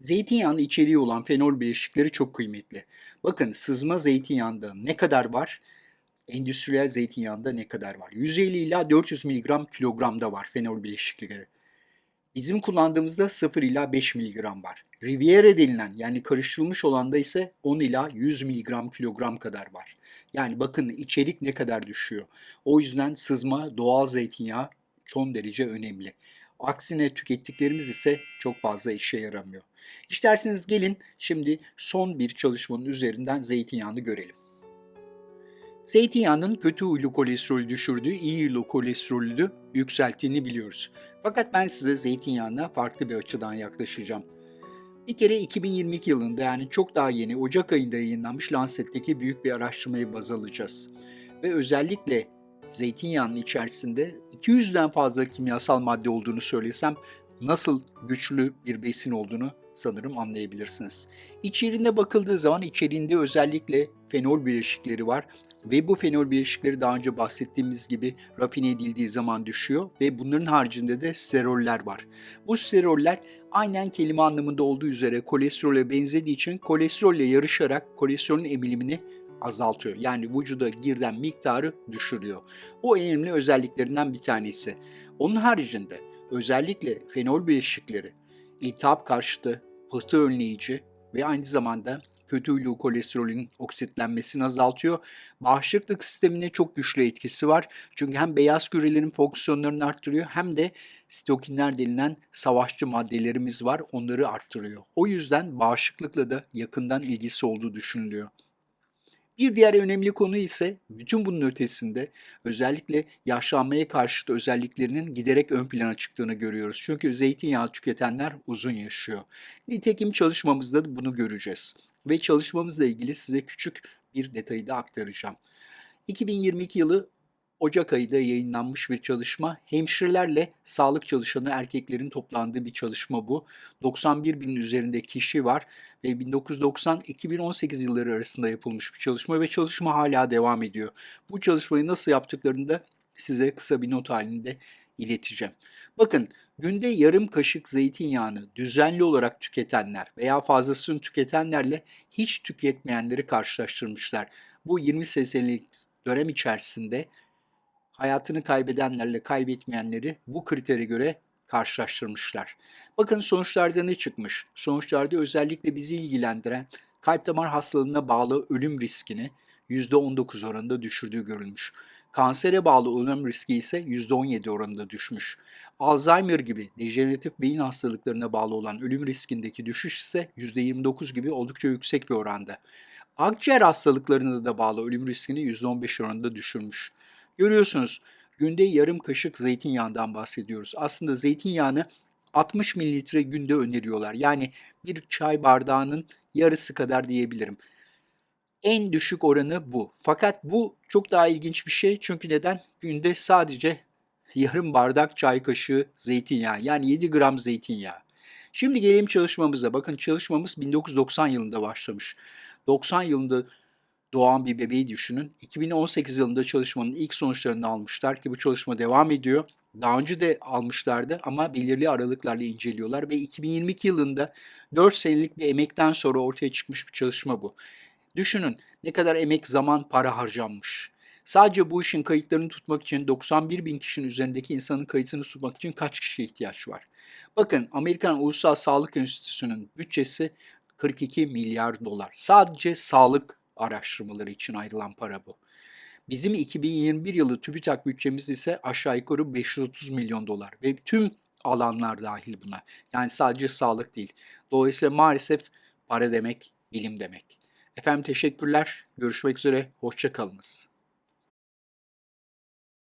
Zeytinyağının içeriği olan fenol bileşikleri çok kıymetli. Bakın sızma zeytinyağında ne kadar var? Endüstriyel zeytinyağında ne kadar var? 150 ila 400 mg kilogramda var fenol bileşikleri. Bizim kullandığımızda 0 ila 5 mg var. Riviera denilen yani karıştırılmış olanda ise 10 ila 100 mg kilogram kadar var. Yani bakın içerik ne kadar düşüyor. O yüzden sızma doğal zeytinyağı son derece önemli. Aksine tükettiklerimiz ise çok fazla işe yaramıyor. İsterseniz gelin şimdi son bir çalışmanın üzerinden zeytinyağını görelim. Zeytinyağının kötü huylu kolesterolü düşürdüğü, iyi huylu kolesterolü yükselttiğini biliyoruz. Fakat ben size zeytinyağına farklı bir açıdan yaklaşacağım. Bir kere 2022 yılında yani çok daha yeni Ocak ayında yayınlanmış Lancet'teki büyük bir araştırmayı baz alacağız. Ve özellikle zeytinyağının içerisinde 200'den fazla kimyasal madde olduğunu söylesem nasıl güçlü bir besin olduğunu sanırım anlayabilirsiniz. İçeriğine bakıldığı zaman içeriğinde özellikle fenol bileşikleri var ve bu fenol bileşikleri daha önce bahsettiğimiz gibi rafine edildiği zaman düşüyor ve bunların haricinde de steroller var. Bu steroller aynen kelime anlamında olduğu üzere kolesterole benzediği için kolesterolle yarışarak kolesterolün emilimini azaltıyor. Yani vücuda girilen miktarı düşürüyor. Bu önemli özelliklerinden bir tanesi. Onun haricinde özellikle fenol bileşikleri iltihap karşıtı, pıhtı önleyici ve aynı zamanda kötü huylu kolesterolün oksitlenmesini azaltıyor. Bağışıklık sistemine çok güçlü etkisi var. Çünkü hem beyaz kürelerin fonksiyonlarını arttırıyor hem de sitokinler denilen savaşçı maddelerimiz var. Onları arttırıyor. O yüzden bağışıklıkla da yakından ilgisi olduğu düşünülüyor. Bir diğer önemli konu ise bütün bunun ötesinde özellikle yaşlanmaya karşıtı özelliklerinin giderek ön plana çıktığını görüyoruz. Çünkü zeytinyağı tüketenler uzun yaşıyor. Nitekim çalışmamızda da bunu göreceğiz. Ve çalışmamızla ilgili size küçük bir detayı da aktaracağım. 2022 yılı Ocak ayında yayınlanmış bir çalışma. Hemşirelerle sağlık çalışanı erkeklerin toplandığı bir çalışma bu. 91 binin üzerinde kişi var ve 1990-2018 yılları arasında yapılmış bir çalışma ve çalışma hala devam ediyor. Bu çalışmayı nasıl yaptıklarını da size kısa bir not halinde ileteceğim. Bakın günde yarım kaşık zeytinyağını düzenli olarak tüketenler veya fazlasını tüketenlerle hiç tüketmeyenleri karşılaştırmışlar. Bu 20 senelik dönem içerisinde hayatını kaybedenlerle kaybetmeyenleri bu kritere göre karşılaştırmışlar. Bakın sonuçlarda ne çıkmış? Sonuçlarda özellikle bizi ilgilendiren kalp damar hastalığına bağlı ölüm riskini %19 oranında düşürdüğü görülmüş. Kansere bağlı ölüm riski ise %17 oranında düşmüş. Alzheimer gibi dejeneratif beyin hastalıklarına bağlı olan ölüm riskindeki düşüş ise %29 gibi oldukça yüksek bir oranda. Akciğer hastalıklarına da bağlı ölüm riskini %15 oranında düşürmüş. Görüyorsunuz günde yarım kaşık zeytinyağından bahsediyoruz. Aslında zeytinyağını 60 mililitre günde öneriyorlar. Yani bir çay bardağının yarısı kadar diyebilirim. En düşük oranı bu. Fakat bu çok daha ilginç bir şey. Çünkü neden? Günde sadece yarım bardak çay kaşığı zeytinyağı. Yani 7 gram zeytinyağı. Şimdi gelelim çalışmamıza. Bakın çalışmamız 1990 yılında başlamış. 90 yılında doğan bir bebeği düşünün. 2018 yılında çalışmanın ilk sonuçlarını almışlar ki bu çalışma devam ediyor. Daha önce de almışlardı ama belirli aralıklarla inceliyorlar ve 2022 yılında 4 senelik bir emekten sonra ortaya çıkmış bir çalışma bu. Düşünün ne kadar emek, zaman, para harcanmış. Sadece bu işin kayıtlarını tutmak için 91 bin kişinin üzerindeki insanın kayıtını tutmak için kaç kişiye ihtiyaç var? Bakın Amerikan Ulusal Sağlık Enstitüsü'nün bütçesi 42 milyar dolar. Sadece sağlık araştırmaları için ayrılan para bu. Bizim 2021 yılı TÜBİTAK bütçemiz ise aşağı yukarı 530 milyon dolar ve tüm alanlar dahil buna. Yani sadece sağlık değil. Dolayısıyla maalesef para demek bilim demek. Efendim teşekkürler. Görüşmek üzere. Hoşça kalınız.